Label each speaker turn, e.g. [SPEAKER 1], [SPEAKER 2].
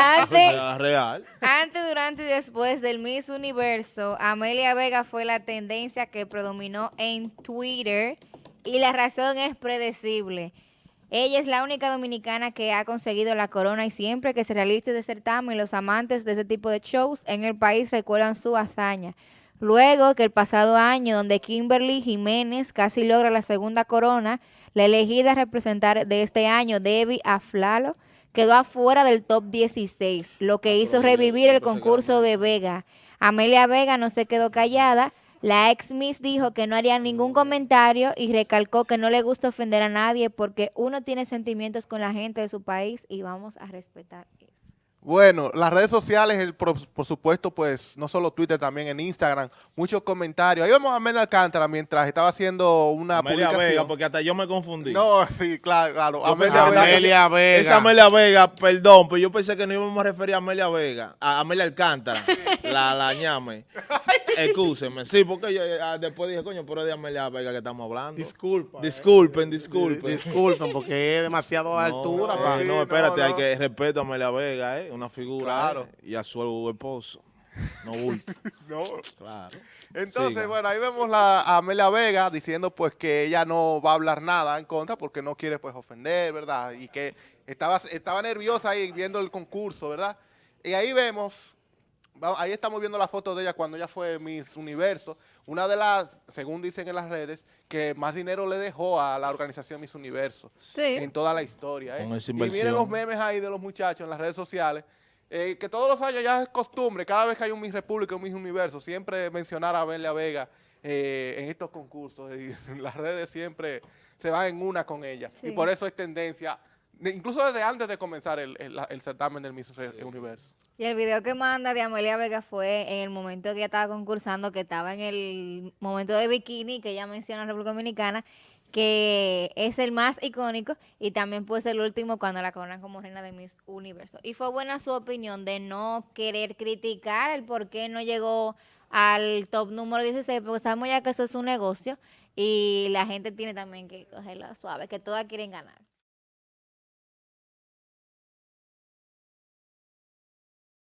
[SPEAKER 1] Antes,
[SPEAKER 2] Real.
[SPEAKER 1] antes, durante y después del Miss Universo, Amelia Vega fue la tendencia que predominó en Twitter y la razón es predecible. Ella es la única dominicana que ha conseguido la corona y siempre que se realice de certamen, los amantes de ese tipo de shows en el país recuerdan su hazaña. Luego que el pasado año, donde Kimberly Jiménez casi logra la segunda corona, la elegida a representar de este año, Debbie Aflalo, quedó afuera del top 16, lo que hizo revivir el concurso de Vega. Amelia Vega no se quedó callada. La ex Miss dijo que no haría ningún comentario y recalcó que no le gusta ofender a nadie porque uno tiene sentimientos con la gente de su país y vamos a respetar eso.
[SPEAKER 3] Bueno, las redes sociales, el, por, por supuesto, pues, no solo Twitter, también en Instagram, muchos comentarios. Ahí vemos a Amelia Alcántara mientras estaba haciendo una
[SPEAKER 2] Amelia
[SPEAKER 3] publicación.
[SPEAKER 2] Vega, porque hasta yo me confundí.
[SPEAKER 3] No, sí, claro, claro.
[SPEAKER 2] Yo pensé
[SPEAKER 3] Amelia.
[SPEAKER 4] Amelia Vega.
[SPEAKER 2] Esa Amelia Vega, perdón, pero yo pensé que no íbamos a referir a Amelia Vega, a Amelia Alcántara, la, la ñame. Excúseme. Sí, porque yo, ah, después dije, coño, pero es de Amelia Vega que estamos hablando.
[SPEAKER 4] Disculpa.
[SPEAKER 2] Disculpen, disculpen.
[SPEAKER 4] Disculpen, porque es demasiado a altura.
[SPEAKER 2] No,
[SPEAKER 4] pa.
[SPEAKER 2] eh, no,
[SPEAKER 3] no,
[SPEAKER 2] espérate, hay que respeto a Amelia Vega, ¿eh? Una figura.
[SPEAKER 3] Claro.
[SPEAKER 2] ¿eh? Y a su esposo. No bulto.
[SPEAKER 3] No.
[SPEAKER 2] claro.
[SPEAKER 3] Entonces,
[SPEAKER 2] Siga.
[SPEAKER 3] bueno, ahí vemos la, a Amelia Vega diciendo pues que ella no va a hablar nada en contra porque no quiere pues ofender, ¿verdad? Y que estaba, estaba nerviosa ahí viendo el concurso, ¿verdad? Y ahí vemos, ahí estamos viendo la foto de ella cuando ella fue Miss Universo, una de las, según dicen en las redes, que más dinero le dejó a la organización Miss Universo
[SPEAKER 1] Sí.
[SPEAKER 3] en toda la historia. ¿eh?
[SPEAKER 2] Con esa
[SPEAKER 3] Y miren los memes ahí de los muchachos en las redes sociales, eh, que todos los años ya es costumbre, cada vez que hay un Miss República, un Miss Universo, siempre mencionar a Amelia Vega eh, en estos concursos. Y en las redes siempre se van en una con ella.
[SPEAKER 1] Sí.
[SPEAKER 3] Y por eso es tendencia, de- incluso desde antes de comenzar el, el- el certamen del Miss Universo.
[SPEAKER 1] Y el video que manda de Amelia Vega fue en el momento que ella estaba concursando, que estaba en el momento de bikini, que ella menciona en la República Dominicana, que es el más icónico y también puede ser el último cuando la coronan como reina de Miss Universo. Y fue buena su opinión de no querer criticar el por qué no llegó al top número 16, porque sabemos ya que eso es un negocio y la gente tiene también que cogerla suave, que todas quieren ganar.